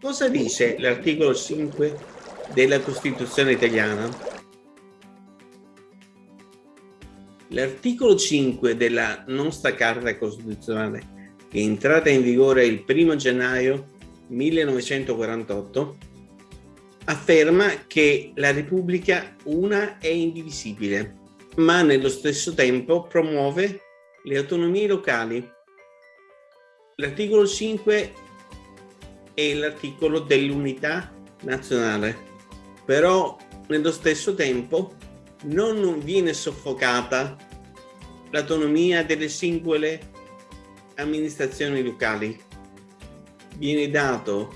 Cosa dice l'articolo 5 della Costituzione italiana? L'articolo 5 della nostra Carta Costituzionale, che è entrata in vigore il 1 gennaio 1948, afferma che la Repubblica una è indivisibile, ma nello stesso tempo promuove le autonomie locali. L'articolo 5 è l'articolo dell'unità nazionale, però nello stesso tempo non viene soffocata l'autonomia delle singole amministrazioni locali. Viene dato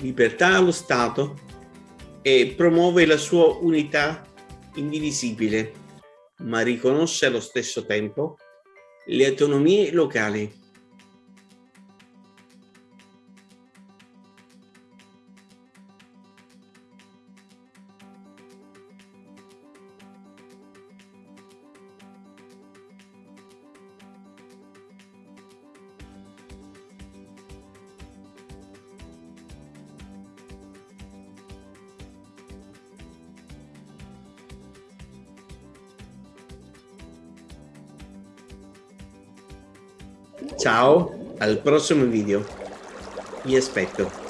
libertà allo Stato e promuove la sua unità indivisibile, ma riconosce allo stesso tempo le autonomie locali. Ciao, al prossimo video. Vi aspetto.